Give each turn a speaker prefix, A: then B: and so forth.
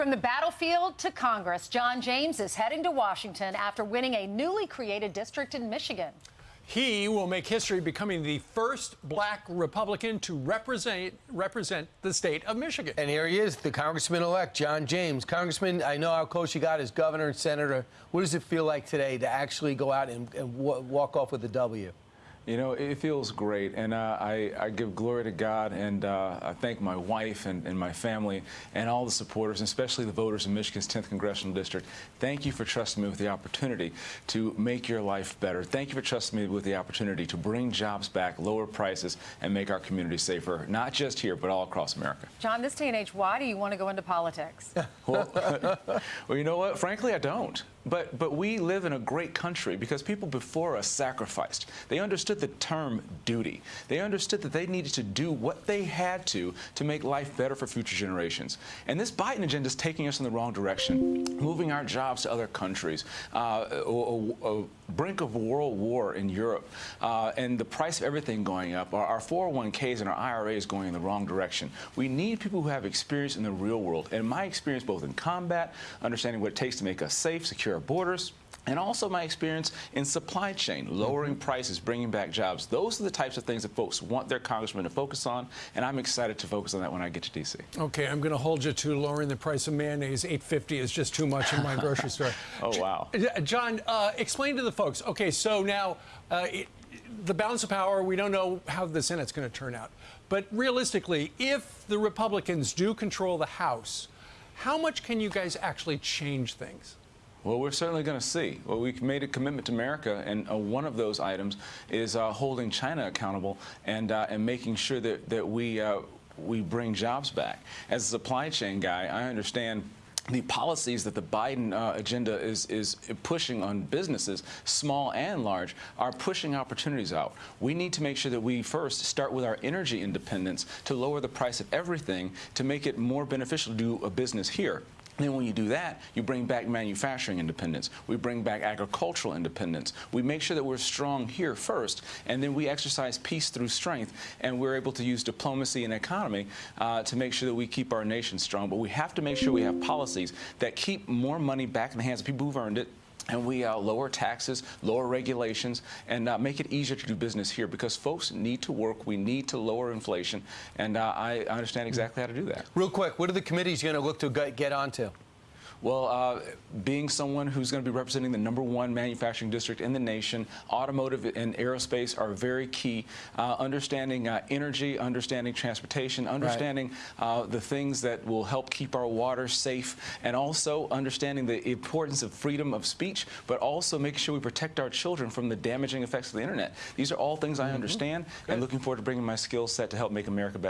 A: From the battlefield to Congress, John James is heading to Washington after winning a newly created district in Michigan.
B: He will make history becoming the first black Republican to represent represent the state of Michigan.
C: And here he is, the congressman-elect, John James. Congressman, I know how close you got as governor and senator. What does it feel like today to actually go out and, and walk off with a W?
D: You know, it feels great, and uh, I, I, give glory to God, and uh, I thank my wife and, and, my family and all the supporters, especially the voters in Michigan's 10th Congressional District. Thank you for trusting me with the opportunity to make your life better. Thank you for trusting me with the opportunity to bring jobs back, lower prices, and make our community safer, not just here, but all across America.
A: John, this day and age, why do you want to go into politics?
D: well, well, you know what? Frankly, I don't. But, but we live in a great country because people before us sacrificed. They understood the term duty. They understood that they needed to do what they had to to make life better for future generations. And this Biden agenda is taking us in the wrong direction, moving our jobs to other countries, uh, a, a, brink of world war in Europe, uh, and the price of everything going up. Our, our 401ks and our IRAs going in the wrong direction. We need people who have experience in the real world. And my experience both in combat, understanding what it takes to make us safe, secure, secure our borders, and also my experience in supply chain, lowering mm-hmm. prices, bringing back jobs. Those are the types of things that folks want their congressman to focus on, and I'm excited to focus on that when I get to D.C.
B: Okay, I'm going to hold you to lowering the price of mayonnaise. 850 is just too much in my grocery store.
D: Oh, wow.
B: John, uh, explain to the folks. Okay, so now uh, it, the balance of power, we don't know how the Senate's going to turn out. But realistically, if the Republicans do control the House, how much can you guys actually change things?
D: Well, we're certainly going to see. Well, we made a commitment to America, and uh, one of those items is uh, holding China accountable and uh, and making sure that that we uh, we bring jobs back. As a supply chain guy, I understand the policies that the Biden uh, agenda is, is pushing on businesses, small and large, are pushing opportunities out. We need to make sure that we first start with our energy independence to lower the price of everything to make it more beneficial to do a business here. Then when you do that, you bring back manufacturing independence. We bring back agricultural independence. We make sure that we're strong here first, and then we exercise peace through strength, and we're able to use diplomacy and economy uh, to make sure that we keep our nation strong. But we have to make sure we have policies that keep more money back in the hands of people who've earned it, and we uh, lower taxes, lower regulations, and uh, make it easier to do business here because folks need to work. We need to lower inflation, and uh, I understand exactly how to do that.
C: Real quick, what are the committees going to look to get onto?
D: Well, uh, being someone who's going to be representing the number one manufacturing district in the nation, automotive and aerospace are very key. Uh, understanding uh, energy, understanding transportation, understanding right. Uh, the things that will help keep our water safe, and also understanding the importance of freedom of speech, but also making sure we protect our children from the damaging effects of the internet. These are all things mm -hmm. I understand, Good. and looking forward to bringing my skill set to help make America better.